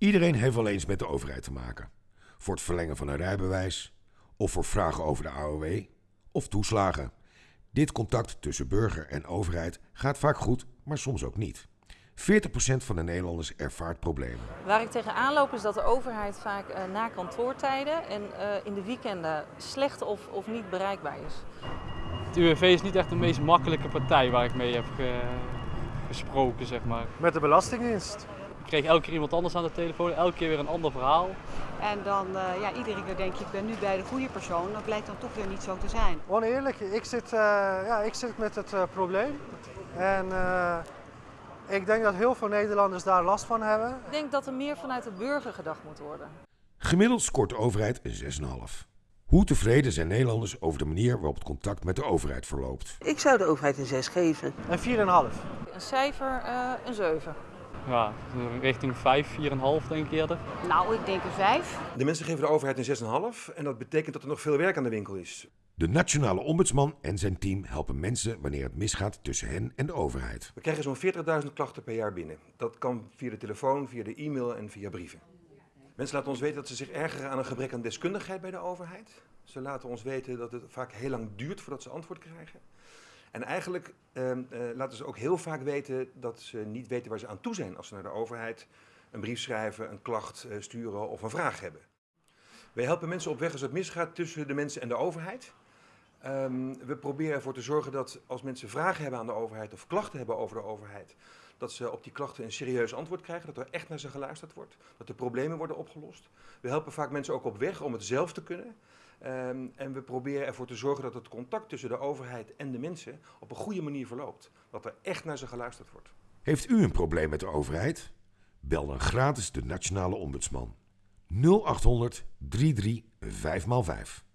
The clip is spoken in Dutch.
Iedereen heeft wel eens met de overheid te maken. Voor het verlengen van een rijbewijs, of voor vragen over de AOW, of toeslagen. Dit contact tussen burger en overheid gaat vaak goed, maar soms ook niet. 40% van de Nederlanders ervaart problemen. Waar ik tegenaan loop is dat de overheid vaak uh, na kantoortijden en uh, in de weekenden slecht of, of niet bereikbaar is. Het UWV is niet echt de meest makkelijke partij waar ik mee heb ge gesproken, zeg maar. Met de Belastingdienst. Ik kreeg elke keer iemand anders aan de telefoon, elke keer weer een ander verhaal. En dan, uh, ja, iedere keer denk je, ik ben nu bij de goede persoon. Dat blijkt dan toch weer niet zo te zijn. Oneerlijk, ik zit, uh, ja, ik zit met het uh, probleem. En ik denk dat heel veel Nederlanders daar last van hebben. Ik denk dat er meer vanuit de burger gedacht moet worden. Gemiddeld scoort de overheid een 6,5. Hoe tevreden zijn Nederlanders over de manier waarop het contact met de overheid verloopt? Ik zou de overheid een 6 geven. Een 4,5. Een cijfer, uh, een 7. Ja, richting 5, 4,5 denk ik eerder. Nou, ik denk een 5. De mensen geven de overheid een 6,5 en dat betekent dat er nog veel werk aan de winkel is. De nationale ombudsman en zijn team helpen mensen wanneer het misgaat tussen hen en de overheid. We krijgen zo'n 40.000 klachten per jaar binnen. Dat kan via de telefoon, via de e-mail en via brieven. Mensen laten ons weten dat ze zich ergeren aan een gebrek aan deskundigheid bij de overheid. Ze laten ons weten dat het vaak heel lang duurt voordat ze antwoord krijgen. En eigenlijk uh, uh, laten ze ook heel vaak weten dat ze niet weten waar ze aan toe zijn als ze naar de overheid een brief schrijven, een klacht uh, sturen of een vraag hebben. Wij helpen mensen op weg als het misgaat tussen de mensen en de overheid. Um, we proberen ervoor te zorgen dat als mensen vragen hebben aan de overheid of klachten hebben over de overheid, dat ze op die klachten een serieus antwoord krijgen, dat er echt naar ze geluisterd wordt, dat de problemen worden opgelost. We helpen vaak mensen ook op weg om het zelf te kunnen. Um, en we proberen ervoor te zorgen dat het contact tussen de overheid en de mensen op een goede manier verloopt. Dat er echt naar ze geluisterd wordt. Heeft u een probleem met de overheid? Bel dan gratis de Nationale Ombudsman 0800 33 5x5.